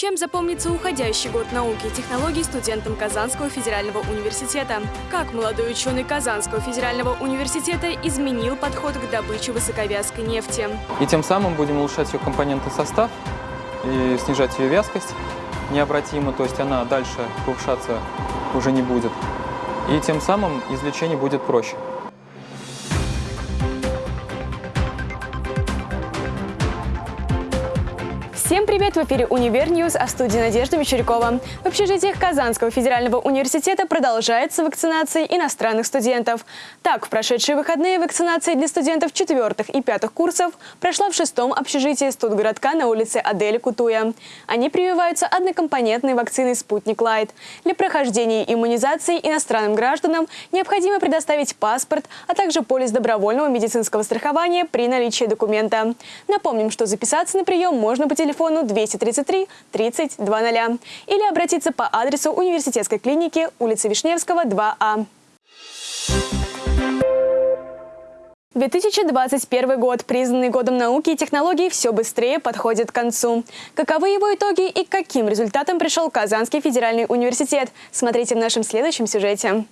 Чем запомнится уходящий год науки и технологий студентам Казанского федерального университета? Как молодой ученый Казанского федерального университета изменил подход к добыче высоковязкой нефти? И тем самым будем улучшать ее компонентный состав и снижать ее вязкость необратимо, то есть она дальше повышаться уже не будет. И тем самым извлечение будет проще. Всем привет! В эфире «Univer News», а студии Надежда Мещерякова. В общежитиях Казанского федерального университета продолжается вакцинация иностранных студентов. Так, в прошедшие выходные вакцинация для студентов четвертых и пятых курсов прошла в шестом общежитии студгородка на улице Адели Кутуя. Они прививаются однокомпонентной вакциной «Спутник Лайт». Для прохождения иммунизации иностранным гражданам необходимо предоставить паспорт, а также полис добровольного медицинского страхования при наличии документа. Напомним, что записаться на прием можно по телефону телефону 233 30 00 или обратиться по адресу университетской клиники улица Вишневского, 2А. 2021 год, признанный годом науки и технологий, все быстрее подходит к концу. Каковы его итоги и каким результатам пришел Казанский федеральный университет? Смотрите в нашем следующем сюжете.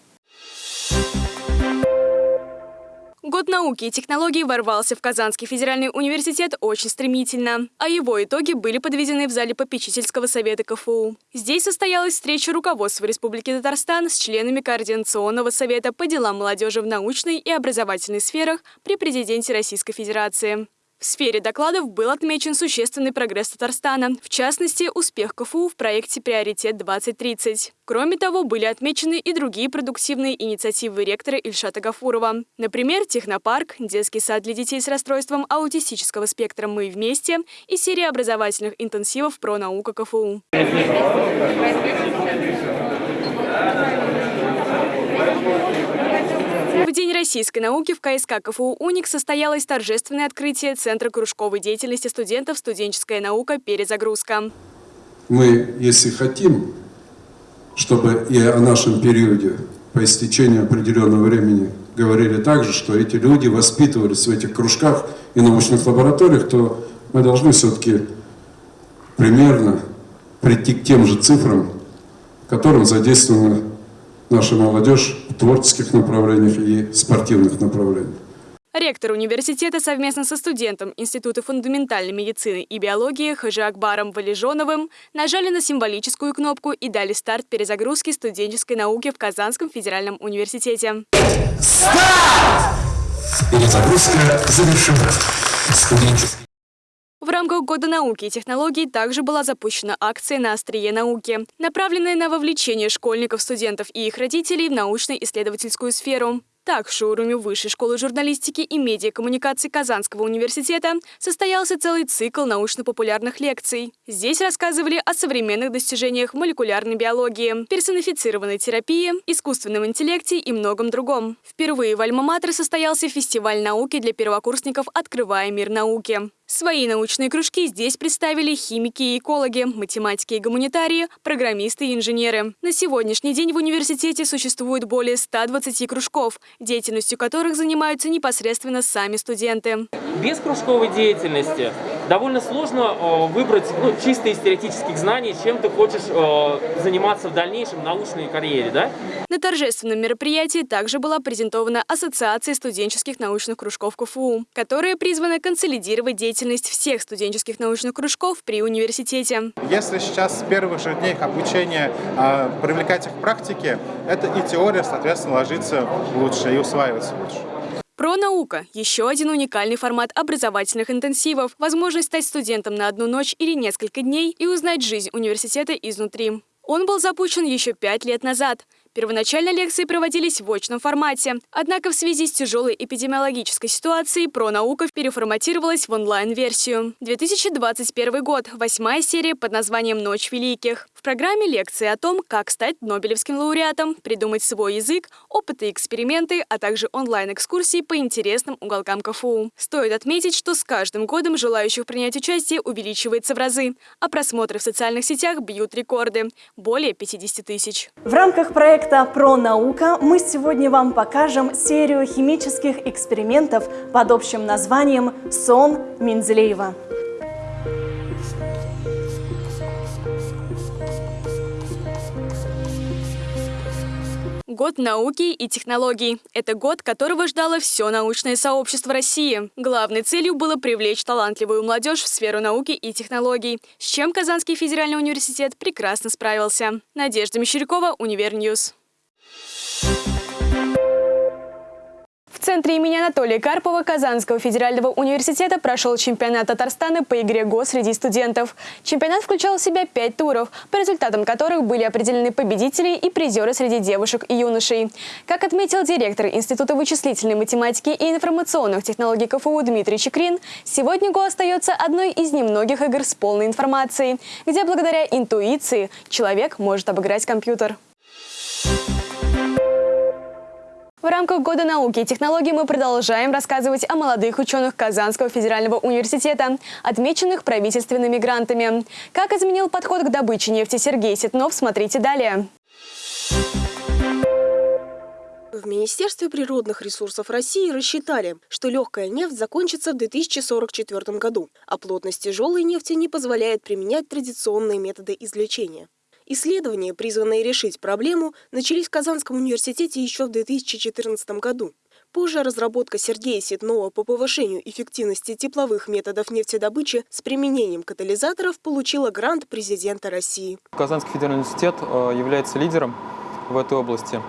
Год науки и технологий ворвался в Казанский федеральный университет очень стремительно, а его итоги были подведены в зале попечительского совета КФУ. Здесь состоялась встреча руководства Республики Татарстан с членами Координационного совета по делам молодежи в научной и образовательной сферах при президенте Российской Федерации. В сфере докладов был отмечен существенный прогресс Татарстана, в частности, успех КФУ в проекте «Приоритет-2030». Кроме того, были отмечены и другие продуктивные инициативы ректора Ильшата Гафурова. Например, технопарк, детский сад для детей с расстройством аутистического спектра «Мы вместе» и серия образовательных интенсивов про науку КФУ. В День российской науки в КСК КФУ «Уник» состоялось торжественное открытие Центра кружковой деятельности студентов «Студенческая наука. Перезагрузка». Мы, если хотим, чтобы и о нашем периоде по истечению определенного времени говорили так же, что эти люди воспитывались в этих кружках и научных лабораториях, то мы должны все-таки примерно прийти к тем же цифрам, которым задействована наша молодежь в творческих направлениях и спортивных направлениях. Ректор университета совместно со студентом Института фундаментальной медицины и биологии Хажи Акбаром Валежоновым нажали на символическую кнопку и дали старт перезагрузки студенческой науки в Казанском федеральном университете. Старт! Перезагрузка завершена. Студенческий в рамках Года науки и технологий также была запущена акция «На острие науки», направленная на вовлечение школьников, студентов и их родителей в научно-исследовательскую сферу. Так, в шоуруме Высшей школы журналистики и медиакоммуникаций Казанского университета состоялся целый цикл научно-популярных лекций. Здесь рассказывали о современных достижениях молекулярной биологии, персонифицированной терапии, искусственном интеллекте и многом другом. Впервые в Альма-Матер состоялся фестиваль науки для первокурсников «Открывая мир науки». Свои научные кружки здесь представили химики и экологи, математики и гуманитарии, программисты и инженеры. На сегодняшний день в университете существует более 120 кружков, деятельностью которых занимаются непосредственно сами студенты. Без кружковой деятельности довольно сложно э, выбрать ну, чисто из теоретических знаний, чем ты хочешь э, заниматься в дальнейшем научной карьере. Да? На торжественном мероприятии также была презентована Ассоциация студенческих научных кружков КФУ, которая призвана консолидировать деятельность всех студенческих научных кружков при университете. Если сейчас с первых же дней их обучения э, привлекать их к практике, это и теория, соответственно, ложится лучше и усваивается лучше. Про наука – еще один уникальный формат образовательных интенсивов, возможность стать студентом на одну ночь или несколько дней и узнать жизнь университета изнутри. Он был запущен еще пять лет назад. Первоначально лекции проводились в очном формате. Однако в связи с тяжелой эпидемиологической ситуацией пронаука переформатировалась в онлайн-версию. 2021 год. Восьмая серия под названием «Ночь великих». В программе лекции о том, как стать Нобелевским лауреатом, придумать свой язык, опыты и эксперименты, а также онлайн-экскурсии по интересным уголкам КФУ. Стоит отметить, что с каждым годом желающих принять участие увеличивается в разы, а просмотры в социальных сетях бьют рекорды – более 50 тысяч. В рамках проекта проекта «Про наука» мы сегодня вам покажем серию химических экспериментов под общим названием «Сон Менделеева». Год науки и технологий. Это год, которого ждало все научное сообщество России. Главной целью было привлечь талантливую молодежь в сферу науки и технологий, с чем Казанский федеральный университет прекрасно справился. Надежда Мещерякова, Univer News. Центре имени Анатолия Карпова Казанского федерального университета прошел чемпионат Татарстана по игре ГО среди студентов. Чемпионат включал в себя пять туров, по результатам которых были определены победители и призеры среди девушек и юношей. Как отметил директор Института вычислительной математики и информационных технологий КФУ Дмитрий Чекрин, сегодня ГО остается одной из немногих игр с полной информацией, где благодаря интуиции человек может обыграть компьютер. В рамках Года науки и технологий мы продолжаем рассказывать о молодых ученых Казанского федерального университета, отмеченных правительственными грантами. Как изменил подход к добыче нефти Сергей Ситнов, смотрите далее. В Министерстве природных ресурсов России рассчитали, что легкая нефть закончится в 2044 году, а плотность тяжелой нефти не позволяет применять традиционные методы извлечения. Исследования, призванные решить проблему, начались в Казанском университете еще в 2014 году. Позже разработка Сергея Ситнова по повышению эффективности тепловых методов нефтедобычи с применением катализаторов получила грант президента России. Казанский федеральный университет э, является лидером в этой области.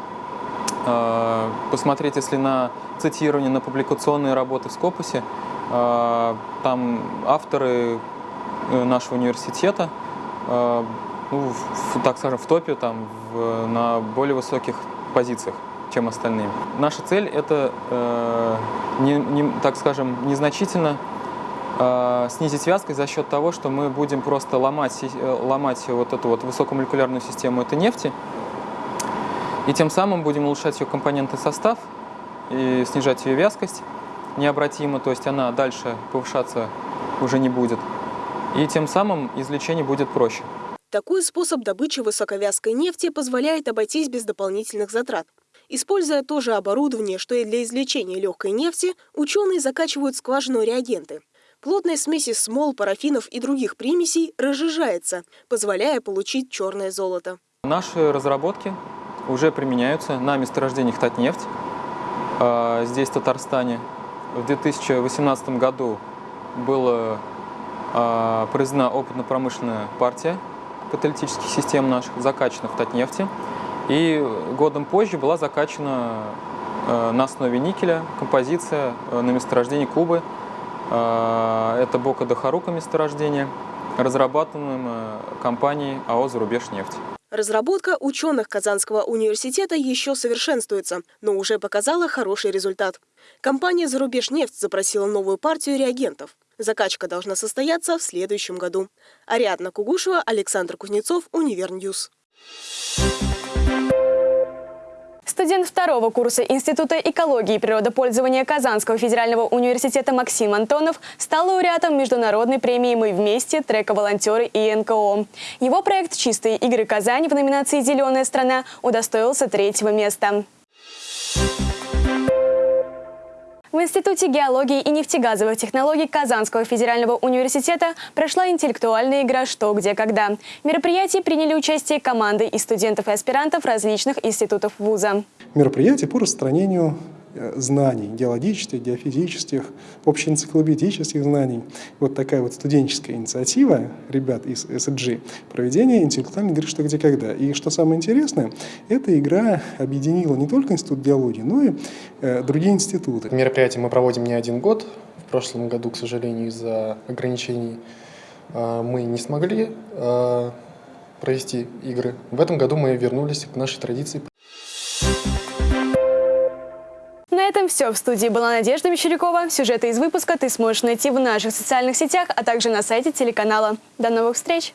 Э, посмотреть, если на цитирование, на публикационные работы в Скопусе, э, там авторы нашего университета ну, в, так скажем, в топе, там, в, на более высоких позициях, чем остальные. Наша цель – это, э, не, не, так скажем, незначительно э, снизить вязкость за счет того, что мы будем просто ломать, э, ломать вот эту вот высокомолекулярную систему этой нефти, и тем самым будем улучшать ее компонентный состав и снижать ее вязкость необратимо, то есть она дальше повышаться уже не будет. И тем самым извлечение будет проще. Такой способ добычи высоковязкой нефти позволяет обойтись без дополнительных затрат. Используя то же оборудование, что и для извлечения легкой нефти, ученые закачивают в скважину реагенты. Плотная смесь из смол, парафинов и других примесей разжижается, позволяя получить черное золото. Наши разработки уже применяются на месторождениях Татнефть, а, здесь, в Татарстане. В 2018 году была а, произведена опытно-промышленная партия каталитических систем наших, закачана в Татнефти. И годом позже была закачана э, на основе никеля композиция э, на месторождении Кубы. Э, это Бока Дахарука месторождение, разрабатываемое компанией АО «Зарубежнефть». Разработка ученых Казанского университета еще совершенствуется, но уже показала хороший результат. Компания «Зарубежнефть» запросила новую партию реагентов. Закачка должна состояться в следующем году. Ариадна Кугушева, Александр Кузнецов, Univer News. Студент второго курса Института экологии и природопользования Казанского федерального университета Максим Антонов стал лауреатом международной премии «Мы вместе. Трека волонтеры и НКО». Его проект «Чистые игры Казань» в номинации «Зеленая страна» удостоился третьего места. В Институте геологии и нефтегазовых технологий Казанского федерального университета прошла интеллектуальная игра «Что, где, когда». В мероприятии приняли участие команды из студентов и аспирантов различных институтов вуза. Мероприятие по распространению знаний, геологических, геофизических, общеэнциклопедических знаний. Вот такая вот студенческая инициатива ребят из SG проведение интеллектуальной игры «Что, где, когда». И что самое интересное, эта игра объединила не только Институт геологии, но и э, другие институты. Мероприятие мы проводим не один год. В прошлом году, к сожалению, из-за ограничений э, мы не смогли э, провести игры. В этом году мы вернулись к нашей традиции. На этом все. В студии была Надежда Мещерякова. Сюжеты из выпуска ты сможешь найти в наших социальных сетях, а также на сайте телеканала. До новых встреч!